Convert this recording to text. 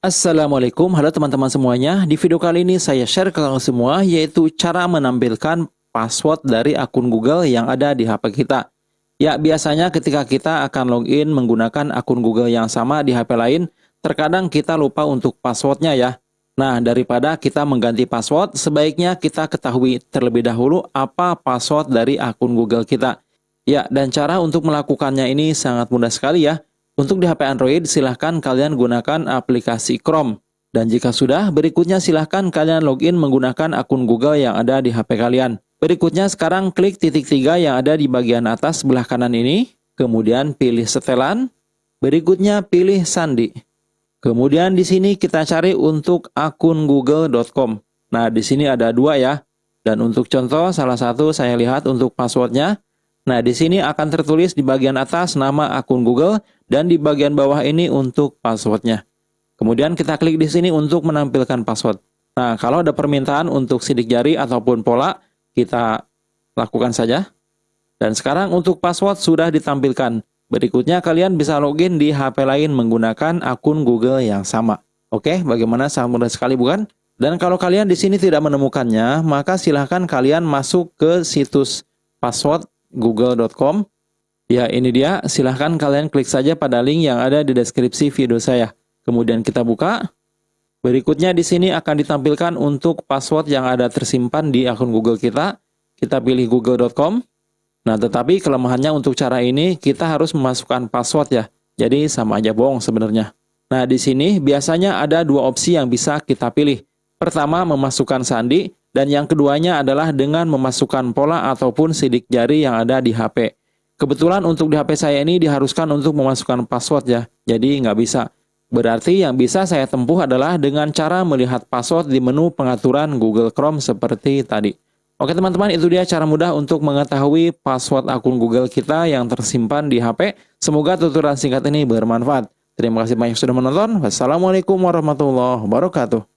Assalamualaikum, halo teman-teman semuanya. Di video kali ini saya share ke kalian semua yaitu cara menampilkan password dari akun Google yang ada di HP kita. Ya, biasanya ketika kita akan login menggunakan akun Google yang sama di HP lain, terkadang kita lupa untuk passwordnya ya. Nah, daripada kita mengganti password, sebaiknya kita ketahui terlebih dahulu apa password dari akun Google kita. Ya, dan cara untuk melakukannya ini sangat mudah sekali ya. Untuk di HP Android, silahkan kalian gunakan aplikasi Chrome. Dan jika sudah, berikutnya silahkan kalian login menggunakan akun Google yang ada di HP kalian. Berikutnya sekarang klik titik tiga yang ada di bagian atas sebelah kanan ini. Kemudian pilih setelan. Berikutnya pilih sandi. Kemudian di sini kita cari untuk akun google.com. Nah, di sini ada dua ya. Dan untuk contoh, salah satu saya lihat untuk passwordnya. Nah, di sini akan tertulis di bagian atas nama akun Google dan di bagian bawah ini untuk passwordnya. Kemudian kita klik di sini untuk menampilkan password. Nah, kalau ada permintaan untuk sidik jari ataupun pola, kita lakukan saja. Dan sekarang untuk password sudah ditampilkan. Berikutnya kalian bisa login di HP lain menggunakan akun Google yang sama. Oke, bagaimana sangat mudah sekali bukan? Dan kalau kalian di sini tidak menemukannya, maka silahkan kalian masuk ke situs password google.com. Ya, ini dia. Silahkan kalian klik saja pada link yang ada di deskripsi video saya. Kemudian kita buka. Berikutnya di sini akan ditampilkan untuk password yang ada tersimpan di akun Google kita. Kita pilih google.com. Nah, tetapi kelemahannya untuk cara ini kita harus memasukkan password ya. Jadi sama aja bohong sebenarnya. Nah, di sini biasanya ada dua opsi yang bisa kita pilih. Pertama, memasukkan sandi dan yang keduanya adalah dengan memasukkan pola ataupun sidik jari yang ada di HP. Kebetulan untuk di HP saya ini diharuskan untuk memasukkan password ya, jadi nggak bisa. Berarti yang bisa saya tempuh adalah dengan cara melihat password di menu pengaturan Google Chrome seperti tadi. Oke teman-teman, itu dia cara mudah untuk mengetahui password akun Google kita yang tersimpan di HP. Semoga tutorial singkat ini bermanfaat. Terima kasih banyak sudah menonton. Wassalamualaikum warahmatullahi wabarakatuh.